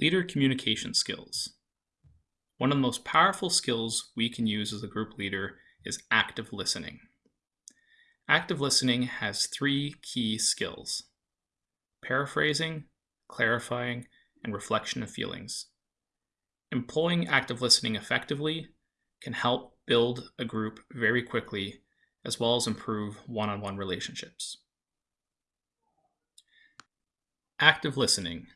Leader communication skills. One of the most powerful skills we can use as a group leader is active listening. Active listening has three key skills paraphrasing, clarifying, and reflection of feelings. Employing active listening effectively can help build a group very quickly, as well as improve one on one relationships. Active listening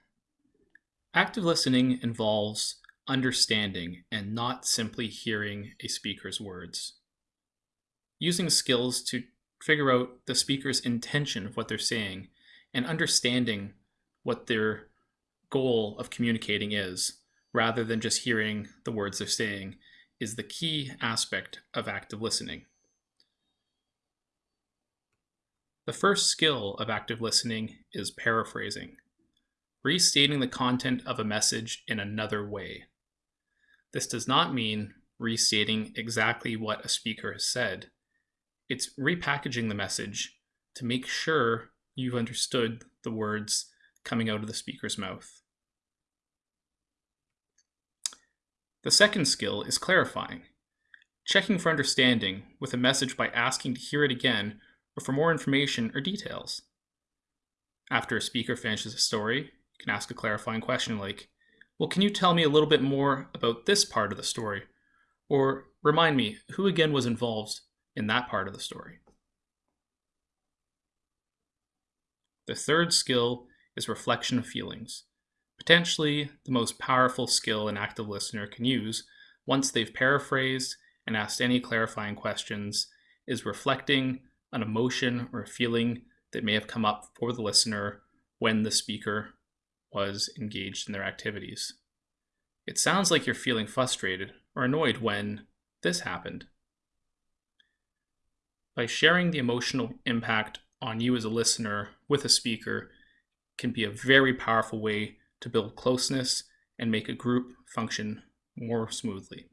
Active listening involves understanding and not simply hearing a speaker's words. Using skills to figure out the speaker's intention of what they're saying and understanding what their goal of communicating is, rather than just hearing the words they're saying, is the key aspect of active listening. The first skill of active listening is paraphrasing restating the content of a message in another way. This does not mean restating exactly what a speaker has said. It's repackaging the message to make sure you've understood the words coming out of the speaker's mouth. The second skill is clarifying, checking for understanding with a message by asking to hear it again or for more information or details. After a speaker finishes a story, can ask a clarifying question like, well, can you tell me a little bit more about this part of the story? Or remind me, who again was involved in that part of the story? The third skill is reflection of feelings. Potentially the most powerful skill an active listener can use once they've paraphrased and asked any clarifying questions is reflecting an emotion or a feeling that may have come up for the listener when the speaker was engaged in their activities. It sounds like you're feeling frustrated or annoyed when this happened. By sharing the emotional impact on you as a listener with a speaker can be a very powerful way to build closeness and make a group function more smoothly.